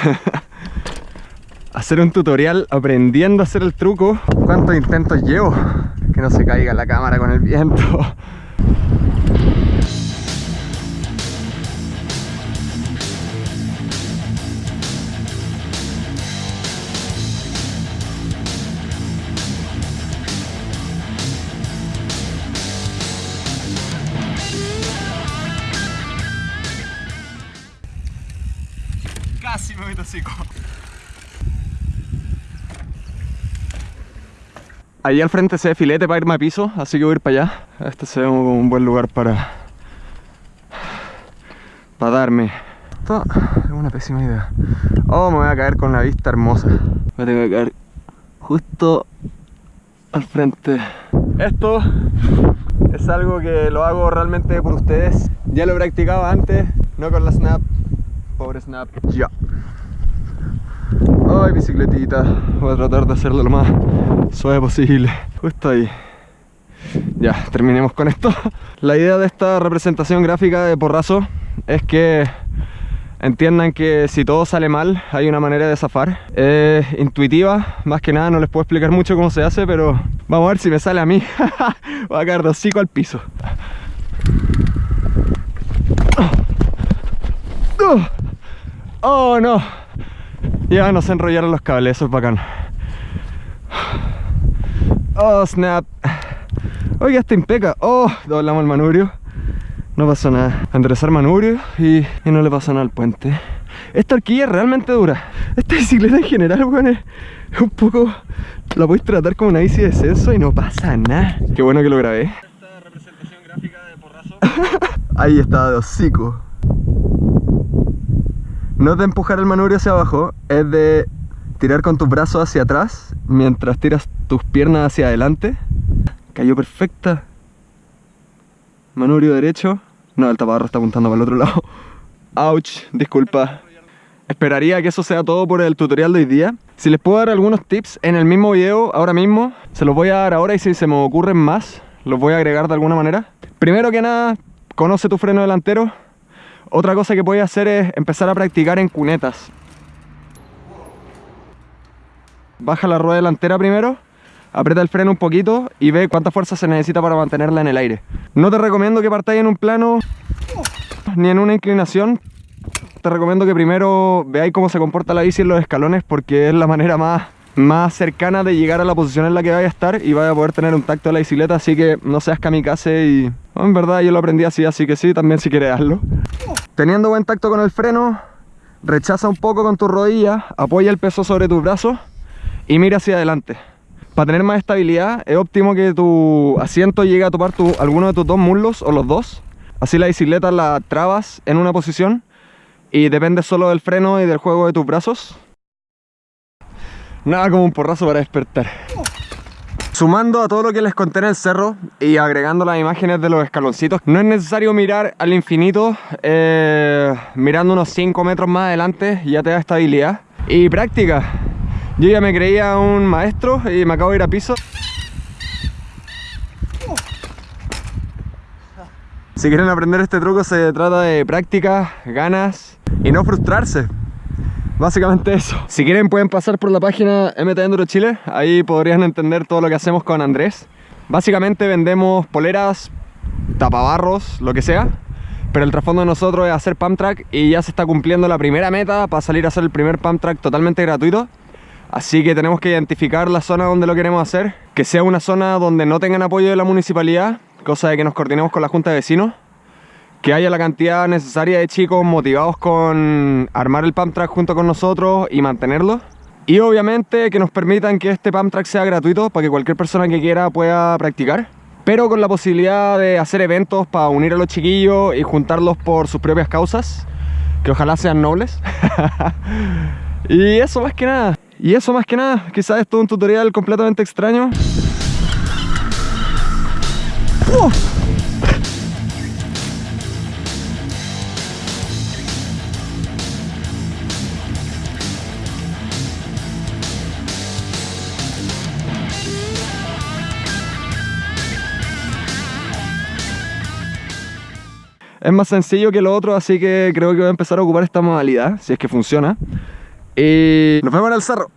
hacer un tutorial aprendiendo a hacer el truco. ¿Cuántos intentos llevo? Que no se caiga la cámara con el viento. Casi me meto hocico. Allí al frente se ve filete para irme a piso, así que voy a ir para allá. Este se ve como un buen lugar para... Para darme. Esto es una pésima idea. Oh, me voy a caer con la vista hermosa. Me tengo que caer justo al frente. Esto es algo que lo hago realmente por ustedes. Ya lo he practicado antes, no con la Snap. Pobre Snap. Ya. Ay, bicicletita. Voy a tratar de hacerlo lo más suave posible. Justo ahí. Ya, terminemos con esto. La idea de esta representación gráfica de porrazo es que entiendan que si todo sale mal hay una manera de zafar. Es intuitiva, más que nada no les puedo explicar mucho cómo se hace, pero vamos a ver si me sale a mí. Voy a caer de al piso. Oh no, ya nos enrollaron los cables, eso es bacán. Oh, snap. Oiga, está impeca. Oh, doblamos el manubrio. No pasó nada. Enderezar manubrio y, y, no le pasa nada al puente. Esta horquilla es realmente dura. Esta bicicleta en general, weón, es un poco... La podéis tratar como una bici de descenso y no pasa nada. Qué bueno que lo grabé. Esta representación gráfica de porrazo. Ahí está, de hocico. No es de empujar el manubrio hacia abajo, es de tirar con tus brazos hacia atrás mientras tiras tus piernas hacia adelante. Cayó perfecta. Manubrio derecho. No, el tapabarro está apuntando para el otro lado. Ouch, disculpa. Esperaría que eso sea todo por el tutorial de hoy día. Si les puedo dar algunos tips en el mismo video, ahora mismo, se los voy a dar ahora y si se me ocurren más, los voy a agregar de alguna manera. Primero que nada, conoce tu freno delantero. Otra cosa que puedes hacer es empezar a practicar en cunetas. Baja la rueda delantera primero, aprieta el freno un poquito y ve cuánta fuerza se necesita para mantenerla en el aire. No te recomiendo que partáis en un plano ni en una inclinación. Te recomiendo que primero veáis cómo se comporta la bici en los escalones porque es la manera más, más cercana de llegar a la posición en la que vaya a estar y vaya a poder tener un tacto de la bicicleta, así que no seas kamikaze y... en verdad yo lo aprendí así, así que sí, también si quieres hazlo. Teniendo buen tacto con el freno, rechaza un poco con tu rodilla, apoya el peso sobre tus brazos y mira hacia adelante. Para tener más estabilidad es óptimo que tu asiento llegue a topar tu, alguno de tus dos muslos o los dos. Así la bicicleta la trabas en una posición y depende solo del freno y del juego de tus brazos. Nada como un porrazo para despertar. Sumando a todo lo que les conté en el cerro y agregando las imágenes de los escaloncitos, no es necesario mirar al infinito, eh, mirando unos 5 metros más adelante ya te da estabilidad. Y práctica, yo ya me creía un maestro y me acabo de ir a piso. Si quieren aprender este truco se trata de práctica, ganas y no frustrarse. Básicamente eso. Si quieren pueden pasar por la página MT Enduro Chile, ahí podrían entender todo lo que hacemos con Andrés. Básicamente vendemos poleras, tapabarros, lo que sea, pero el trasfondo de nosotros es hacer pump track y ya se está cumpliendo la primera meta para salir a hacer el primer pump track totalmente gratuito. Así que tenemos que identificar la zona donde lo queremos hacer, que sea una zona donde no tengan apoyo de la municipalidad, cosa de que nos coordinemos con la junta de vecinos, que haya la cantidad necesaria de chicos motivados con armar el pump junto con nosotros y mantenerlo. Y obviamente que nos permitan que este pump sea gratuito para que cualquier persona que quiera pueda practicar. Pero con la posibilidad de hacer eventos para unir a los chiquillos y juntarlos por sus propias causas, que ojalá sean nobles. y eso más que nada. Y eso más que nada, quizás es todo un tutorial completamente extraño. Es más sencillo que lo otro, así que creo que voy a empezar a ocupar esta modalidad, si es que funciona. Y nos vemos en el cerro.